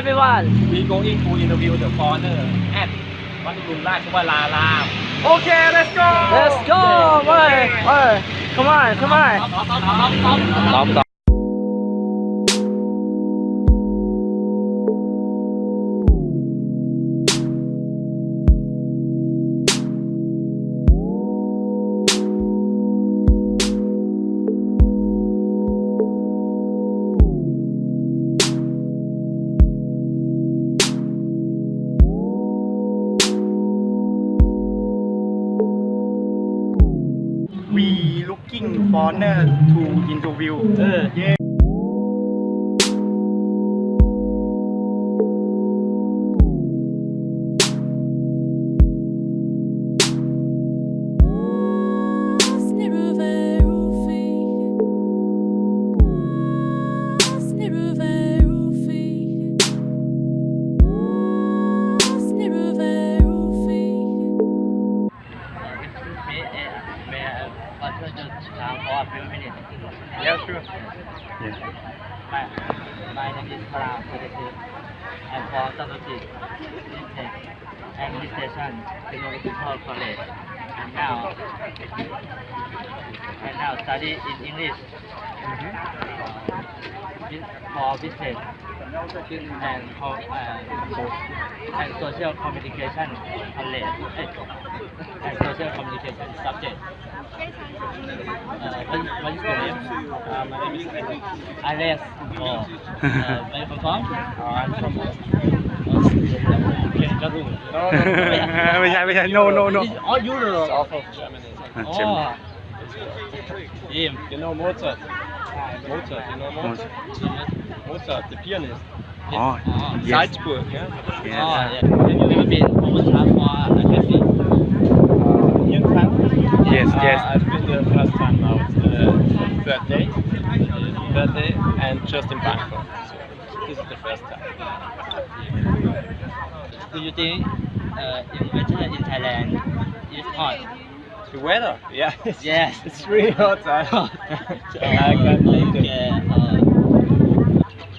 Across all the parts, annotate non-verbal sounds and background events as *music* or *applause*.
everyone We going to interview the foreigner at วัดอุราชวรารามโอเค let's go Let's go ไปไป Come on Come on ตอบตอบ we foreigner to interview. เอ also just uh, for a few minutes? yeah sure My, my name is Param Pradesir. I'm from Sanusi, Administration Technological College. And now, and now study in English uh, bus- for business and co- uh, and social communication college eh, and social communication subject. Uh, what, is- what is your name? uh, my name is Alex Alex. Oh. Uh, where you from? uh, I'm from Okay, just do it. no no no ไม่ใช่ไม่ใช่ no no no This is all Europe. South of Germany Oh. Jim. you know Mozart Mozart you know Mozart Mozart the pianist อ๋อ Oh. yes Salzburg yeah Oh, yes yeah. Have you ever been overcharged for a taxi? uh, in France yes Uh, yes I've been the first time now. It's the third day. Third day and just in Bangkok. So this is the first time. Do you think uh, in weather in Thailand is hot? The weather, yeah. It's, Yes. *laughs* It's really hot. I, *laughs* I can't take it. Okay. Uh,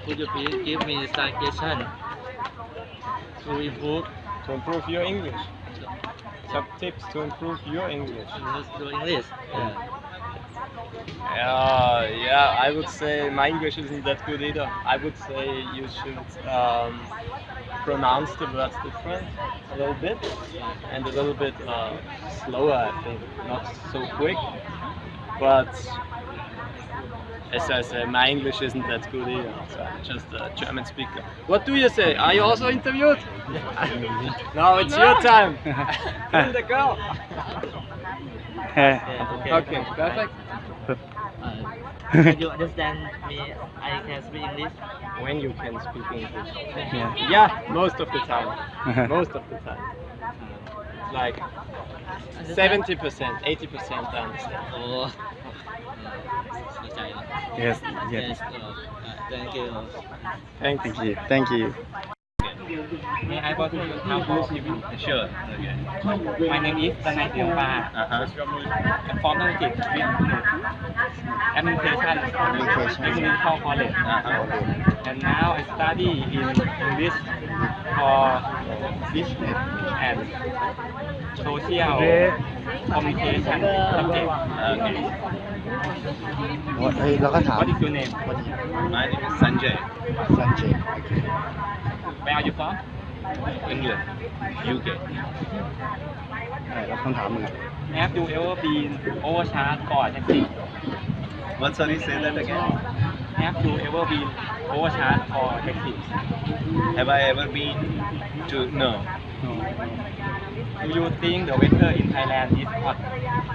could you please give me suggestion to improve To improve your English. Some tips to improve your English. To English? Yeah. Uh, yeah, I would say my English isn't that good either. I would say you should um, pronounce the words different a little bit and a little bit uh, slower, I think, not so quick. But as I say, my English isn't that good either. So I'm just a German speaker. What do you say? Are you also interviewed? *laughs* no, it's your time. *laughs* Bring the girl. เฮ้ Okay. Okay, perfect. Can *laughs* you understand me? I can speak English. When you can speak English? Yeah. Yeah, most of the time. *laughs* most of the time. Like seventy percent, eighty percent I understand. Oh. Yes. Yes. yes. Uh, thank you. Thank you. Thank you. May I to your house? Sure. Okay. My name is Tanai Tiongpa. Uh-huh. I'm from Nongkit with Administration Technical College. Uh-huh. And now I study in English for business and social communication subject. Okay. เฮ้ยเราก็ถาม What is your name? My name is Sanjay. สันเจ Where are you from? England. UK. เราคำถามมึง Have you ever been overcharged for a taxi? What sorry, say that again. Have you ever been overcharged for a taxi? Have I ever been to no. Do you think the weather in Thailand is hot?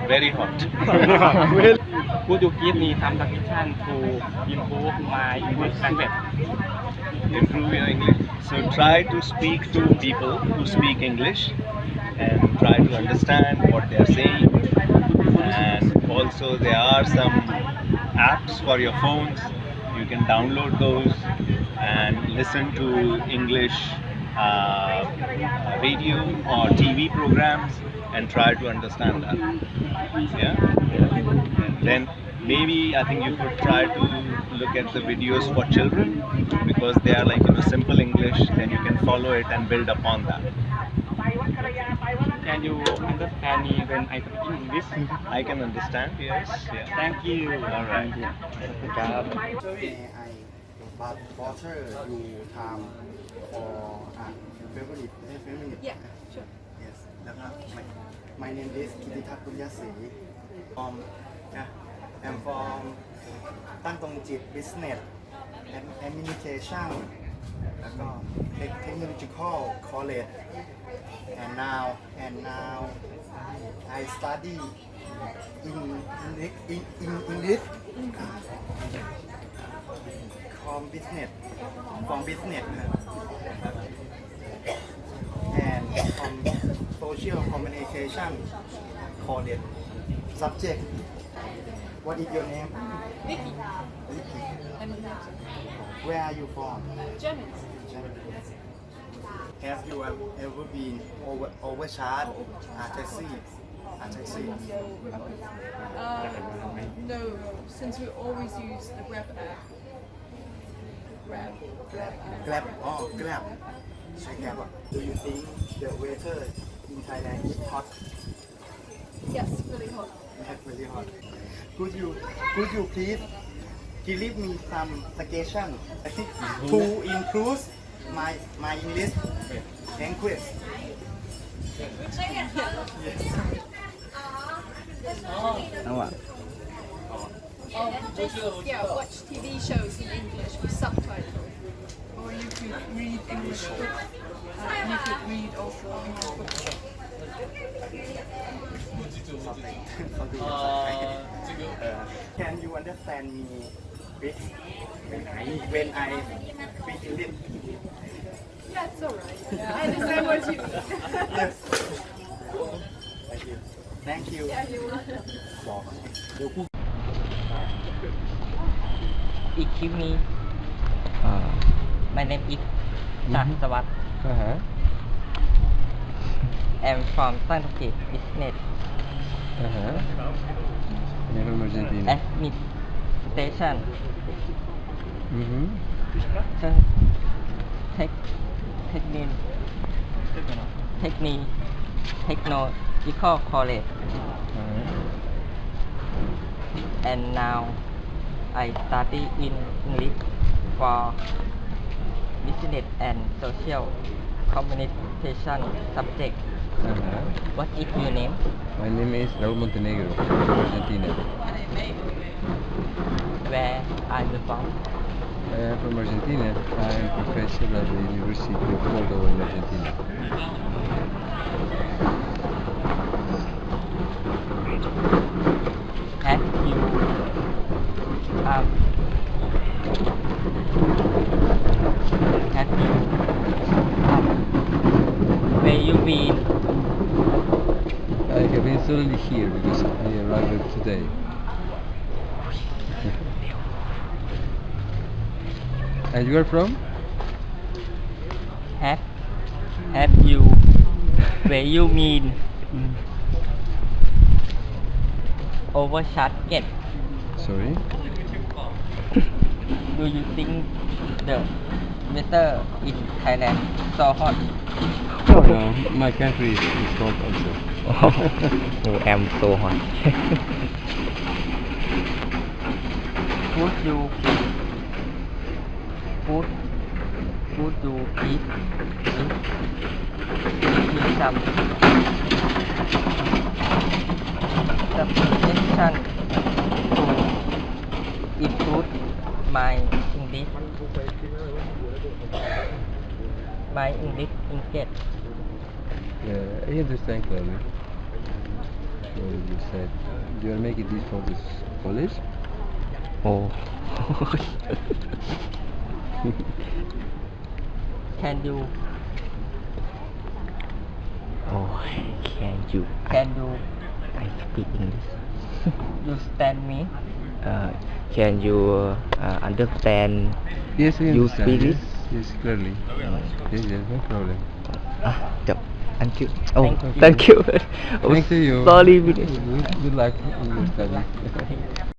Very hot. *laughs* well, Could you give me some suggestion to improve my English language? Improve your English. So try to speak to people who speak English and try to understand what they are saying. And also, there are some apps for your phones. You can download those and listen to English uh, radio or TV programs and try to understand that. Yeah. Then maybe I think you could try to look at the videos for children because they are like you know simple English. Then you can follow it and build upon that. Can you understand me when I speak English? I can understand. Yes. Yeah. Thank you. All right. ครับ AI but water you time for uh, favorite favorite Yeah, sure. yes แล้วก็ my my name is กิติทัศน์ปุญญศรี from yeah, I'm from ตั้งตรงจิต business and administration แล้วก็ Tech- technological college and now and now I study in in in, in English from business from business นะ and from social communication college subject what is your name Vicky. Vicky And where are you from German. Have you um, ever been over overcharged at taxi? At taxi? Uh, no, since we always use the Grab app. Grab. Grab. Grab. Oh, Grab. So Grab. Do you think the waiter in Thailand is hot? Yes, really hot. Yes, really hot. Could you, could you please give me some suggestion *laughs* to improve my my English language. Yes. Oh, oh. Oh, yeah, watch TV shows in English with subtitles. Or you could read English books. Uh, you could read also English books. Uh, *laughs* can you understand me when I when I speak English? Yeah, it's all right. Yeah, I understand what you mean. yes. Thank you. Thank you. Yeah, you're welcome. บอกเดี๋ยวกูอีกคลิปนี้ Uh, My name is Chan Mhm. Sawat. uh-huh. I'm from Tangtukit Business Uh-huh. Never Argentina. Administration Mm-hmm. Tech Technion Techni Technological College. And now I study in English for business and social communication subject. Uh -huh. what is your name? My name is Raul Montenegro Argentina. Where are you from? Am from Argentina I am a professor at the University of Córdoba in Argentina. Have you. Um, have you. Um, where you been I have been suddenly here because I arrived today And you are from? have have you where you mean? Overcharged Sorry? do you think the weather in Thailand so hot? Oh, no, my country is, is called also. *laughs* oh I'm so hot. *laughs* Would you would would please give me some suggestion to improve my English. My English English Yeah, I understand clearly. So you said you are making this for this college? oh *laughs* *laughs* can you Oh, can you? Can you I, I speak English. *laughs* you stand me? Uh, can you uh, understand? Yes, we You understand. speak yes, yes, clearly. Yes, yes, no problem. Ah, chậm. Thank you. Oh, Thank you. thank you. *laughs* oh, Thank you. Sorry, Good, Vinesh. good luck in your studies.